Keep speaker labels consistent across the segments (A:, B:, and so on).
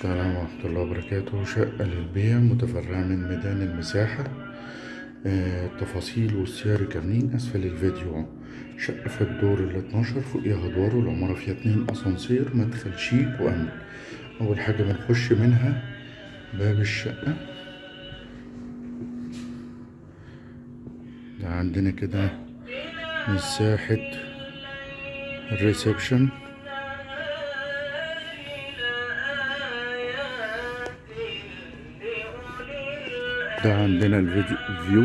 A: السلام ورحمة الله وبركاته. شقة للبيع متفرعة من ميدان المساحة. آه، التفاصيل والسعر كاملين أسفل الفيديو. شقة في الدور ال 12 فوقيها أدوار والعمارة فيها اتنين أسانسير مدخل شيك وأمن. أول حاجة بنخش منها باب الشقة. ده عندنا كده مساحة ال reception. ده عندنا ال view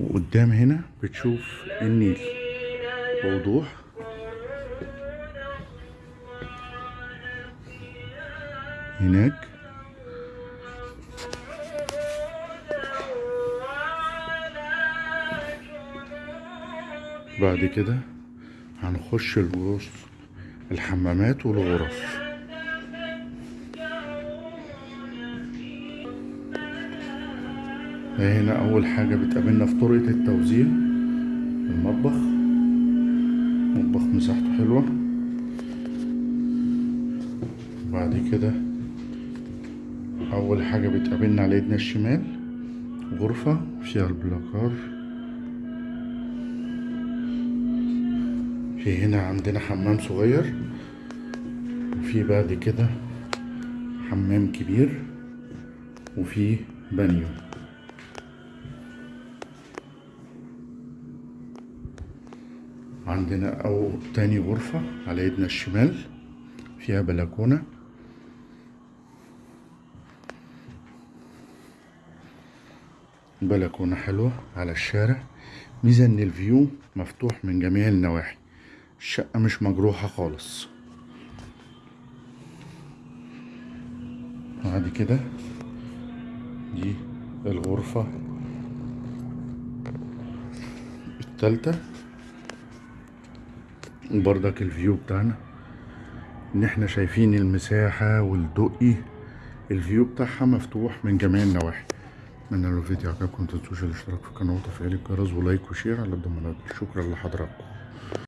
A: وقدام هنا بتشوف النيل. بوضوح هناك. بعد كده هنخش الغرف الحمامات والغرف هنا أول حاجة بتقابلنا في طرقة التوزيع. المطبخ. مطبخ مساحته حلوة. بعد كده أول حاجة بتقابلنا على ايدنا الشمال. غرفة. فيها البلاكار. في هنا عندنا حمام صغير. وفي بعد كده حمام كبير. وفي بانيو. عندنا أو تاني غرفة على ايدنا الشمال فيها بلكونة. بلكونة حلوة على الشارع. ميزة إن ال view مفتوح من جميع النواحي. الشقة مش مجروحة خالص. بعد كده دي الغرفة التالتة. وبرضك ال view بتاعنا. إن إحنا شايفين المساحة والدقي ال view بتاعها مفتوح من جميع النواحي. اتمنى لو الفيديو عجبكم متنسوش الاشتراك في القناة وتفعيل الجرس و like و share على الضمانات شكرا لحضراتكم.